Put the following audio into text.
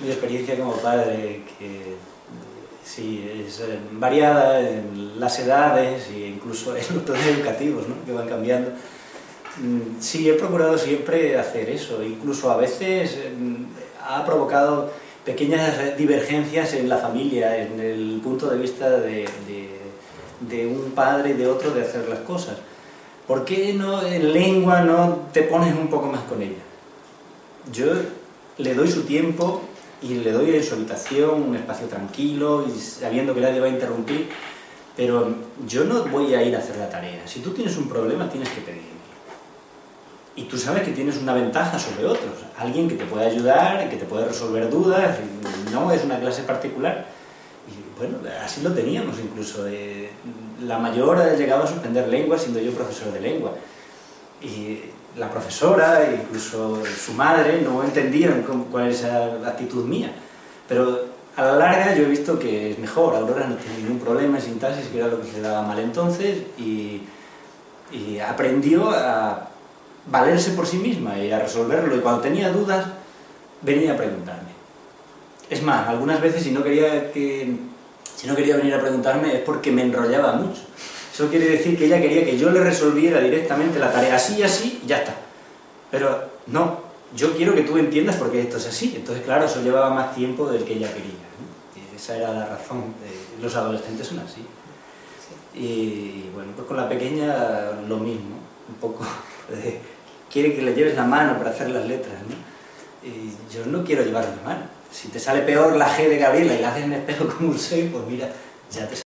Mi experiencia como padre, que sí, es eh, variada en las edades e incluso en los planes educativos, ¿no? que van cambiando. Mm, sí, he procurado siempre hacer eso, incluso a veces mm, ha provocado pequeñas divergencias en la familia, en el punto de vista de, de, de un padre y de otro de hacer las cosas. ¿Por qué no, en lengua no te pones un poco más con ella? Yo le doy su tiempo y le doy en su habitación un espacio tranquilo y sabiendo que nadie va a interrumpir, pero yo no voy a ir a hacer la tarea. Si tú tienes un problema, tienes que pedirme. Y tú sabes que tienes una ventaja sobre otros, alguien que te puede ayudar, que te puede resolver dudas, no es una clase particular. Y bueno, así lo teníamos incluso. la mayor llegaba a suspender lengua siendo yo profesor de lengua. Y la profesora, incluso su madre, no entendían cuál es esa actitud mía. Pero a la larga yo he visto que es mejor, Aurora no tiene ningún problema en sintaxis, que era lo que se daba mal entonces, y, y aprendió a valerse por sí misma y a resolverlo, y cuando tenía dudas, venía a preguntarme. Es más, algunas veces si no quería, que, si no quería venir a preguntarme es porque me enrollaba mucho. Eso quiere decir que ella quería que yo le resolviera directamente la tarea así y así, y ya está. Pero no, yo quiero que tú entiendas por qué esto es así. Entonces, claro, eso llevaba más tiempo del que ella quería. Esa era la razón. Los adolescentes son así. Y bueno, pues con la pequeña lo mismo. Un poco de, quiere que le lleves la mano para hacer las letras. ¿no? Y yo no quiero llevarle la mano. Si te sale peor la G de Gabriela y la haces en espejo como un 6, pues mira, ya te